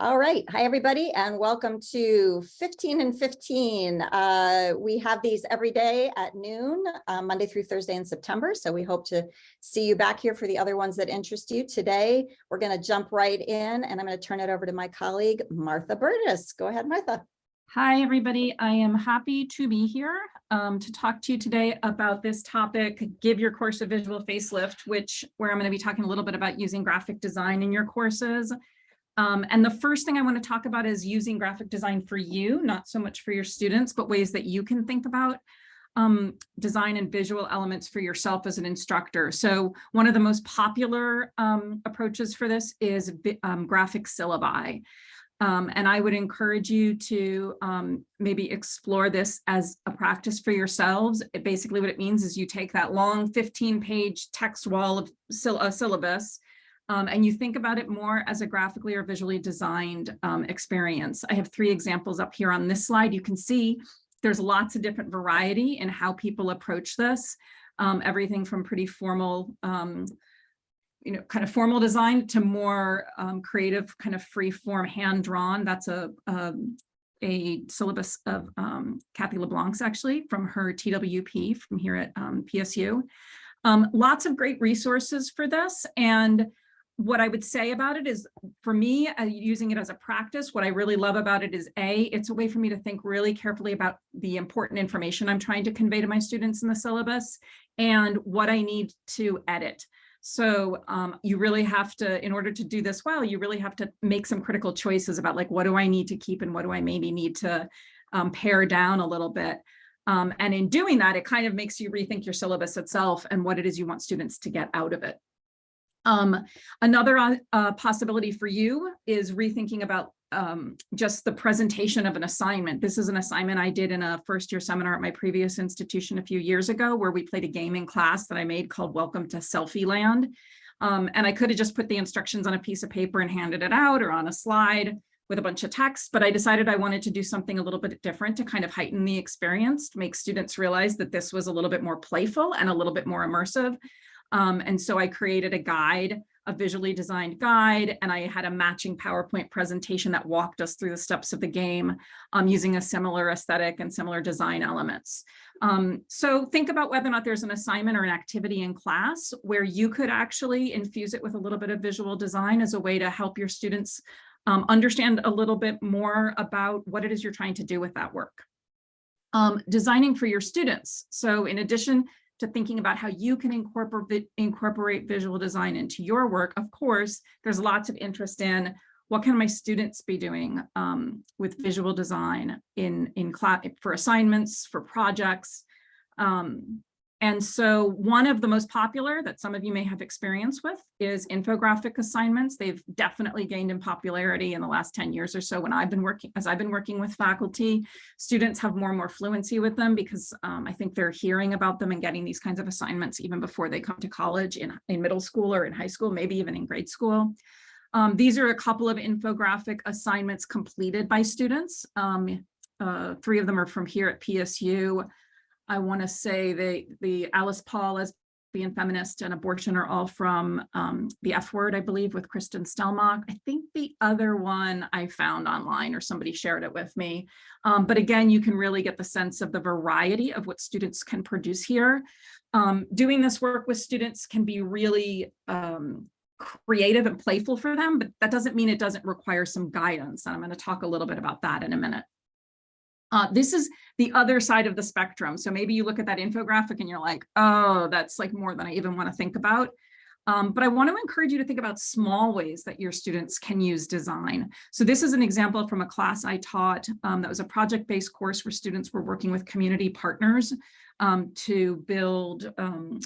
All right. Hi, everybody, and welcome to 15 and 15. Uh, we have these every day at noon, uh, Monday through Thursday in September. So we hope to see you back here for the other ones that interest you. Today, we're going to jump right in and I'm going to turn it over to my colleague, Martha Burgess. Go ahead, Martha. Hi, everybody. I am happy to be here um, to talk to you today about this topic, give your course a visual facelift, which where I'm going to be talking a little bit about using graphic design in your courses. Um, and the first thing I want to talk about is using graphic design for you, not so much for your students, but ways that you can think about um, design and visual elements for yourself as an instructor. So one of the most popular um, approaches for this is um, graphic syllabi. Um, and I would encourage you to um, maybe explore this as a practice for yourselves. It basically what it means is you take that long 15 page text wall of syll syllabus um, and you think about it more as a graphically or visually designed um, experience. I have three examples up here on this slide. You can see there's lots of different variety in how people approach this. Um, everything from pretty formal, um, you know, kind of formal design to more um, creative, kind of free form hand drawn. That's a, a, um, a syllabus of Kathy LeBlanc's actually from her TWP from here at PSU. lots of great resources for this. And what I would say about it is for me, uh, using it as a practice, what I really love about it is A, it's a way for me to think really carefully about the important information I'm trying to convey to my students in the syllabus and what I need to edit. So um, you really have to, in order to do this well, you really have to make some critical choices about like, what do I need to keep and what do I maybe need to um, pare down a little bit. Um, and in doing that, it kind of makes you rethink your syllabus itself and what it is you want students to get out of it. Um, another uh, uh, possibility for you is rethinking about um, just the presentation of an assignment. This is an assignment I did in a first year seminar at my previous institution a few years ago where we played a game in class that I made called Welcome to Selfie Land. Um, and I could have just put the instructions on a piece of paper and handed it out or on a slide with a bunch of text, but I decided I wanted to do something a little bit different to kind of heighten the experience, to make students realize that this was a little bit more playful and a little bit more immersive. Um, and so I created a guide, a visually designed guide, and I had a matching PowerPoint presentation that walked us through the steps of the game um, using a similar aesthetic and similar design elements. Um, so think about whether or not there's an assignment or an activity in class where you could actually infuse it with a little bit of visual design as a way to help your students um, understand a little bit more about what it is you're trying to do with that work. Um, designing for your students. So in addition to thinking about how you can incorporate, incorporate visual design into your work. Of course, there's lots of interest in what can my students be doing um, with visual design in, in class for assignments, for projects. Um, and so one of the most popular that some of you may have experience with is infographic assignments. They've definitely gained in popularity in the last 10 years or so when I've been working, as I've been working with faculty, students have more and more fluency with them because um, I think they're hearing about them and getting these kinds of assignments even before they come to college in, in middle school or in high school, maybe even in grade school. Um, these are a couple of infographic assignments completed by students. Um, uh, three of them are from here at PSU. I want to say the, the Alice Paul as being feminist and abortion are all from um, the F word, I believe, with Kristen Stelmach. I think the other one I found online or somebody shared it with me. Um, but again, you can really get the sense of the variety of what students can produce here. Um, doing this work with students can be really um, creative and playful for them, but that doesn't mean it doesn't require some guidance. And I'm going to talk a little bit about that in a minute. Uh, this is the other side of the spectrum. So maybe you look at that infographic and you're like, oh, that's like more than I even want to think about. Um, but I want to encourage you to think about small ways that your students can use design. So this is an example from a class I taught um, that was a project-based course where students were working with community partners um, to build um,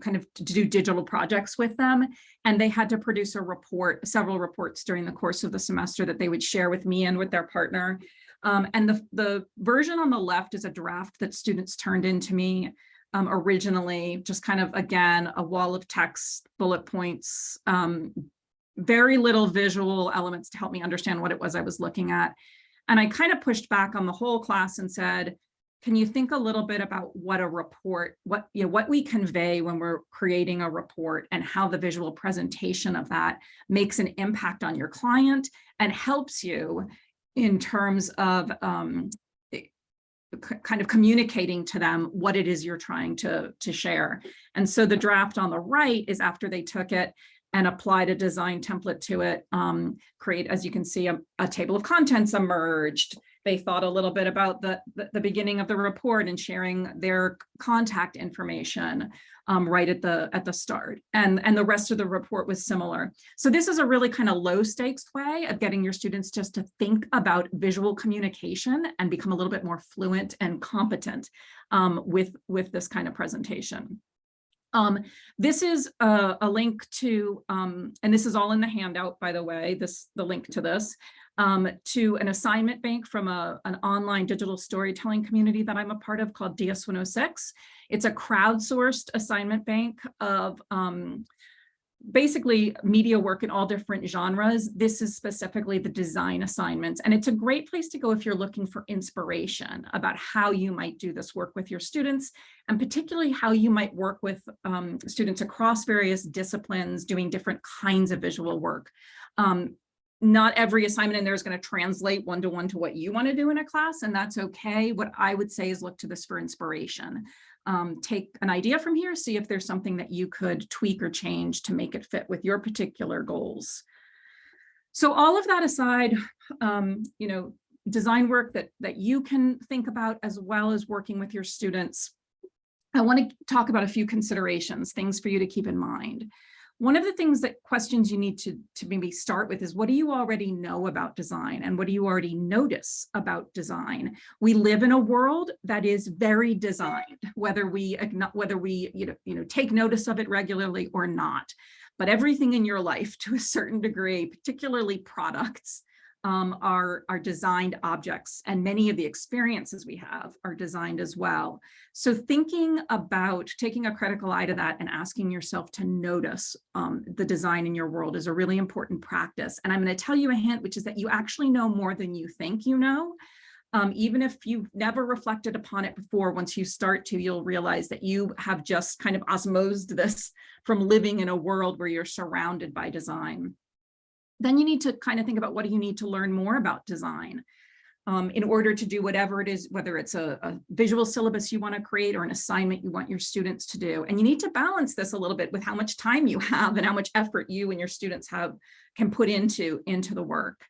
kind of to do digital projects with them. And they had to produce a report, several reports during the course of the semester that they would share with me and with their partner. Um, and the, the version on the left is a draft that students turned into me um, originally, just kind of, again, a wall of text, bullet points, um, very little visual elements to help me understand what it was I was looking at. And I kind of pushed back on the whole class and said, can you think a little bit about what a report, what, you know, what we convey when we're creating a report and how the visual presentation of that makes an impact on your client and helps you in terms of um, kind of communicating to them what it is you're trying to, to share. And so the draft on the right is after they took it and applied a design template to it, um, create, as you can see, a, a table of contents emerged. They thought a little bit about the, the, the beginning of the report and sharing their contact information um, right at the at the start. And, and the rest of the report was similar. So this is a really kind of low stakes way of getting your students just to think about visual communication and become a little bit more fluent and competent um, with, with this kind of presentation. Um, this is a, a link to, um, and this is all in the handout, by the way, this the link to this, um, to an assignment bank from a, an online digital storytelling community that I'm a part of called DS106. It's a crowdsourced assignment bank of um, basically media work in all different genres. This is specifically the design assignments. And it's a great place to go if you're looking for inspiration about how you might do this work with your students, and particularly how you might work with um, students across various disciplines doing different kinds of visual work. Um, not every assignment in there is going to translate one-to-one to what you want to do in a class, and that's okay. What I would say is look to this for inspiration um, take an idea from here, see if there's something that you could tweak or change to make it fit with your particular goals. So all of that aside, um, you know, design work that, that you can think about as well as working with your students. I want to talk about a few considerations, things for you to keep in mind. One of the things that questions you need to, to maybe start with is what do you already know about design and what do you already notice about design? We live in a world that is very designed, whether we whether we you know, you know take notice of it regularly or not. But everything in your life to a certain degree, particularly products, um, are, are designed objects and many of the experiences we have are designed as well. So thinking about taking a critical eye to that and asking yourself to notice um, the design in your world is a really important practice. And I'm going to tell you a hint, which is that you actually know more than you think you know. Um, even if you've never reflected upon it before, once you start to, you'll realize that you have just kind of osmosed this from living in a world where you're surrounded by design then you need to kind of think about what do you need to learn more about design um, in order to do whatever it is, whether it's a, a visual syllabus you want to create or an assignment you want your students to do. And you need to balance this a little bit with how much time you have and how much effort you and your students have can put into, into the work.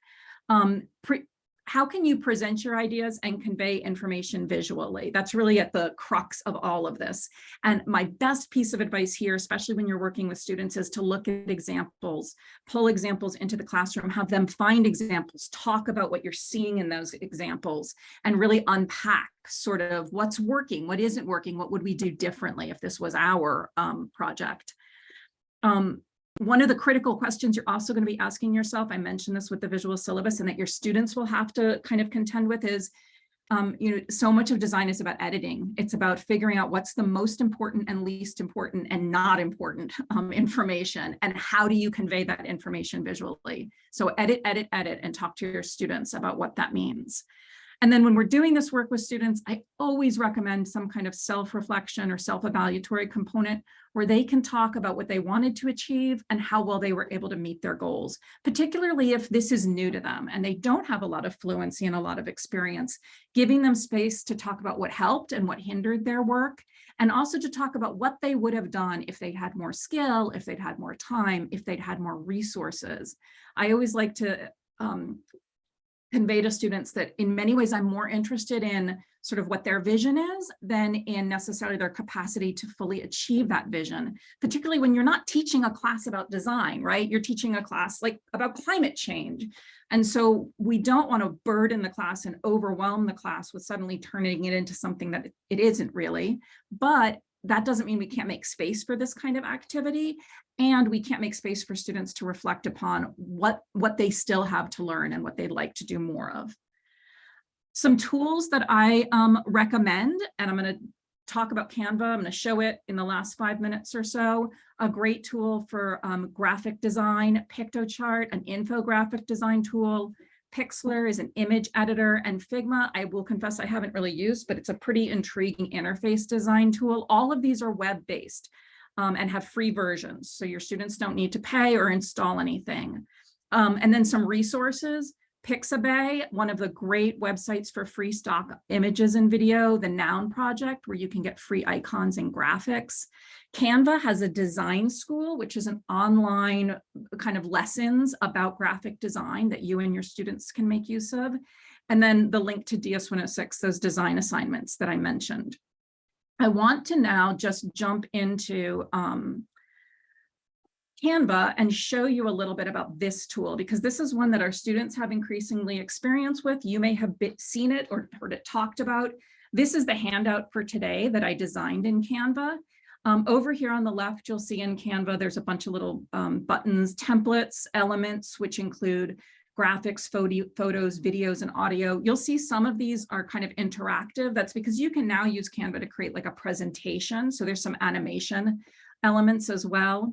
Um, pre how can you present your ideas and convey information visually? That's really at the crux of all of this. And my best piece of advice here, especially when you're working with students, is to look at examples, pull examples into the classroom, have them find examples, talk about what you're seeing in those examples, and really unpack sort of what's working, what isn't working, what would we do differently if this was our um, project. Um, one of the critical questions you're also going to be asking yourself, I mentioned this with the visual syllabus and that your students will have to kind of contend with is, um, you know, so much of design is about editing. It's about figuring out what's the most important and least important and not important um, information and how do you convey that information visually. So edit, edit, edit, and talk to your students about what that means. And then when we're doing this work with students, I always recommend some kind of self-reflection or self-evaluatory component where they can talk about what they wanted to achieve and how well they were able to meet their goals, particularly if this is new to them and they don't have a lot of fluency and a lot of experience, giving them space to talk about what helped and what hindered their work, and also to talk about what they would have done if they'd had more skill, if they'd had more time, if they'd had more resources. I always like to um, convey to students that in many ways I'm more interested in sort of what their vision is than in necessarily their capacity to fully achieve that vision, particularly when you're not teaching a class about design, right? You're teaching a class like about climate change. And so we don't want to burden the class and overwhelm the class with suddenly turning it into something that it isn't really, but that doesn't mean we can't make space for this kind of activity and we can't make space for students to reflect upon what what they still have to learn and what they'd like to do more of. Some tools that i um, recommend and i'm going to talk about canva i'm going to show it in the last five minutes or so a great tool for um, graphic design piktochart an infographic design tool Pixlr is an image editor and Figma, I will confess I haven't really used, but it's a pretty intriguing interface design tool. All of these are web-based um, and have free versions. So your students don't need to pay or install anything. Um, and then some resources, Pixabay, one of the great websites for free stock images and video, the Noun Project, where you can get free icons and graphics. Canva has a design school, which is an online kind of lessons about graphic design that you and your students can make use of. And then the link to DS106, those design assignments that I mentioned. I want to now just jump into um, Canva and show you a little bit about this tool because this is one that our students have increasingly experience with. You may have seen it or heard it talked about. This is the handout for today that I designed in Canva. Um, over here on the left, you'll see in Canva, there's a bunch of little um, buttons, templates, elements, which include graphics, photo, photos, videos, and audio. You'll see some of these are kind of interactive. That's because you can now use Canva to create like a presentation. So there's some animation elements as well.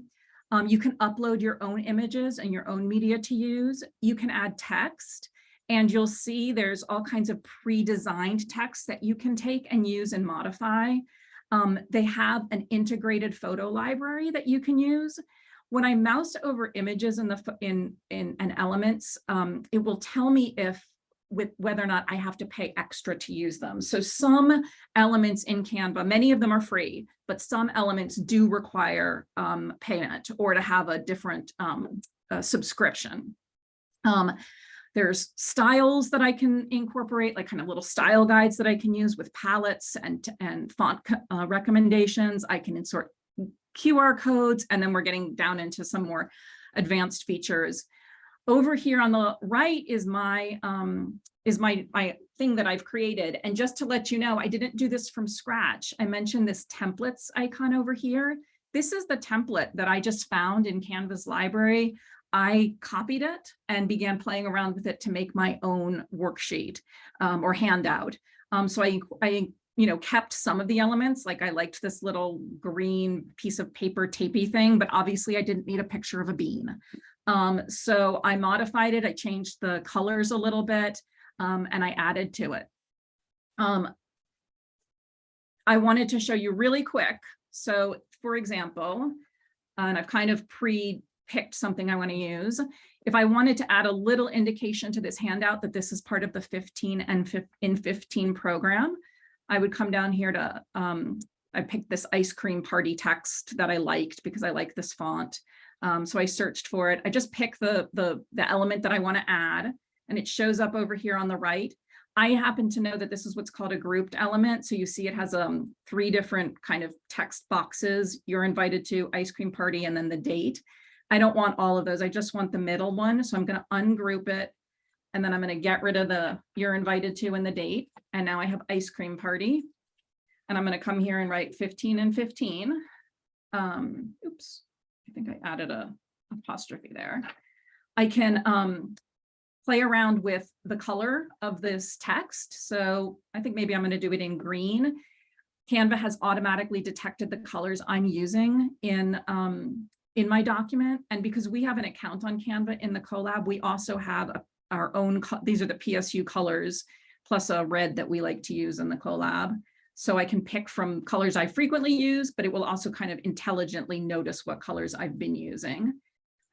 Um, you can upload your own images and your own media to use. You can add text and you'll see there's all kinds of pre-designed text that you can take and use and modify. Um, they have an integrated photo library that you can use. When I mouse over images in the in in and elements, um, it will tell me if with whether or not I have to pay extra to use them. So some elements in Canva, many of them are free, but some elements do require um, payment or to have a different um, uh, subscription. Um, there's styles that I can incorporate, like kind of little style guides that I can use with palettes and, and font uh, recommendations. I can insert QR codes, and then we're getting down into some more advanced features. Over here on the right is my um, is my, my thing that I've created. And just to let you know, I didn't do this from scratch. I mentioned this templates icon over here. This is the template that I just found in Canva's library. I copied it and began playing around with it to make my own worksheet um, or handout. Um, so I, I you know, kept some of the elements, like I liked this little green piece of paper tapey thing, but obviously I didn't need a picture of a bean. Um, so I modified it, I changed the colors a little bit, um, and I added to it. Um, I wanted to show you really quick. So for example, and I've kind of pre-picked something I want to use. If I wanted to add a little indication to this handout that this is part of the 15 and in 15 program, I would come down here to, um, I picked this ice cream party text that I liked because I like this font. Um, so I searched for it. I just pick the, the, the element that I want to add and it shows up over here on the right. I happen to know that this is what's called a grouped element. So you see it has um, three different kind of text boxes. You're invited to ice cream party and then the date. I don't want all of those. I just want the middle one. So I'm going to ungroup it. And then I'm going to get rid of the you're invited to and the date. And now I have ice cream party. And I'm going to come here and write 15 and 15. Um, oops. I think I added a apostrophe there. I can um, play around with the color of this text. So I think maybe I'm going to do it in green. Canva has automatically detected the colors I'm using in, um, in my document. And because we have an account on Canva in the Colab, we also have a, our own, these are the PSU colors, plus a red that we like to use in the Colab. So I can pick from colors I frequently use, but it will also kind of intelligently notice what colors I've been using.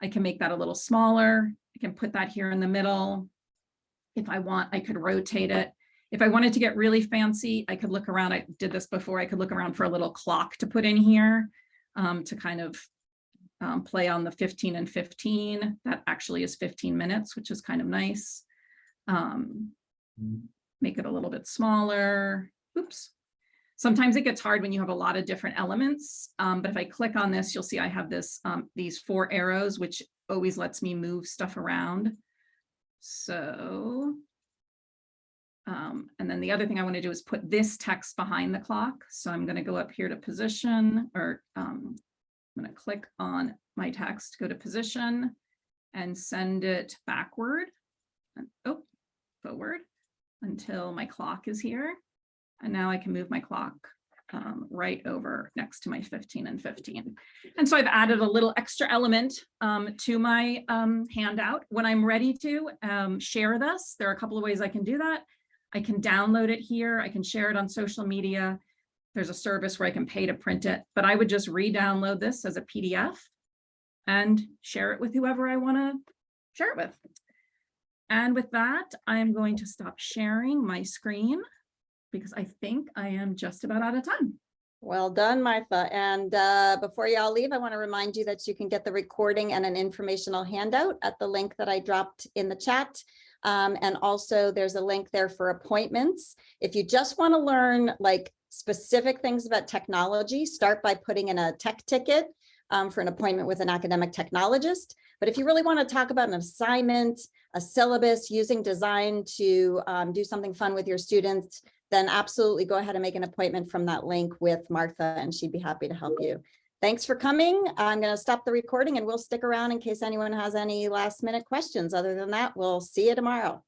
I can make that a little smaller. I can put that here in the middle. If I want, I could rotate it. If I wanted to get really fancy, I could look around. I did this before. I could look around for a little clock to put in here um, to kind of um, play on the 15 and 15. That actually is 15 minutes, which is kind of nice. Um, make it a little bit smaller. Oops. Sometimes it gets hard when you have a lot of different elements, um, but if I click on this, you'll see I have this um, these four arrows, which always lets me move stuff around. So, um, and then the other thing I want to do is put this text behind the clock. So I'm going to go up here to position, or um, I'm going to click on my text, go to position, and send it backward, and, oh, forward until my clock is here. And now I can move my clock um, right over next to my 15 and 15. And so I've added a little extra element um, to my um, handout. When I'm ready to um, share this, there are a couple of ways I can do that. I can download it here. I can share it on social media. There's a service where I can pay to print it, but I would just re-download this as a PDF and share it with whoever I want to share it with. And with that, I am going to stop sharing my screen because I think I am just about out of time. Well done, Martha. And uh, before y'all leave, I want to remind you that you can get the recording and an informational handout at the link that I dropped in the chat. Um, and also there's a link there for appointments. If you just want to learn like specific things about technology, start by putting in a tech ticket um, for an appointment with an academic technologist. But if you really want to talk about an assignment, a syllabus, using design to um, do something fun with your students, then absolutely go ahead and make an appointment from that link with Martha and she'd be happy to help you. Thanks for coming. I'm going to stop the recording and we'll stick around in case anyone has any last minute questions. Other than that, we'll see you tomorrow.